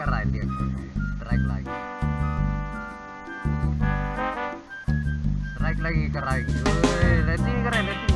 lari, keren dia. Strike lagi. Strike lagi keren. Wih, nanti keren nanti.